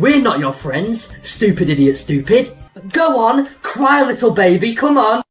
We're not your friends, stupid idiot stupid. Go on, cry little baby, come on.